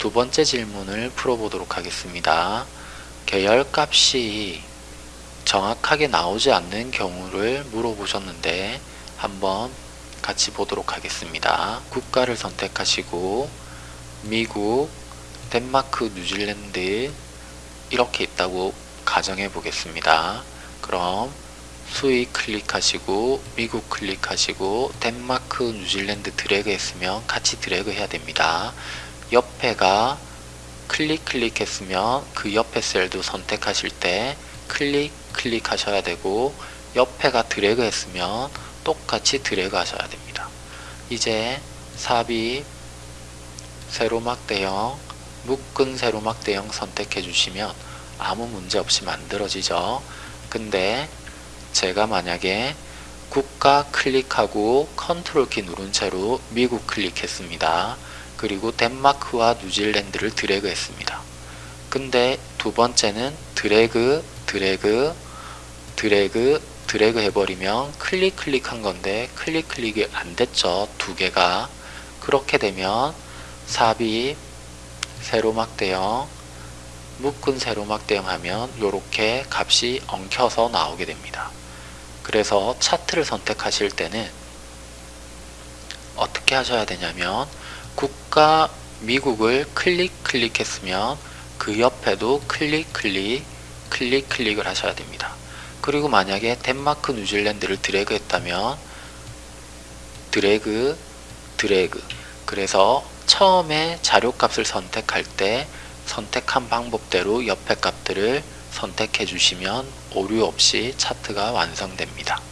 두 번째 질문을 풀어보도록 하겠습니다. 계열 값이 정확하게 나오지 않는 경우를 물어보셨는데 한번 같이 보도록 하겠습니다. 국가를 선택하시고 미국, 덴마크, 뉴질랜드 이렇게 있다고 가정해 보겠습니다. 그럼 수익 클릭하시고 미국 클릭하시고 덴마크, 뉴질랜드 드래그 했으면 같이 드래그 해야 됩니다. 옆에가 클릭 클릭했으면 그 옆에 셀도 선택하실 때 클릭 클릭 하셔야 되고 옆에가 드래그 했으면 똑같이 드래그 하셔야 됩니다. 이제 삽입 세로막대형 묶은 세로막대형 선택해 주시면 아무 문제 없이 만들어지죠. 근데 제가 만약에 국가 클릭하고 컨트롤 키 누른 채로 미국 클릭했습니다. 그리고 덴마크와 뉴질랜드를 드래그 했습니다. 근데 두 번째는 드래그, 드래그, 드래그, 드래그 해버리면 클릭 클릭한 건데 클릭 클릭이 안 됐죠. 두 개가. 그렇게 되면 삽입, 세로막 대형, 묶은 세로막 대형 하면 이렇게 값이 엉켜서 나오게 됩니다. 그래서 차트를 선택하실 때는 어떻게 하셔야 되냐면 국가 미국을 클릭 클릭했으면 그 옆에도 클릭 클릭 클릭 클릭을 하셔야 됩니다. 그리고 만약에 덴마크 뉴질랜드를 드래그 했다면 드래그 드래그 그래서 처음에 자료값을 선택할 때 선택한 방법대로 옆에 값들을 선택해 주시면 오류 없이 차트가 완성됩니다.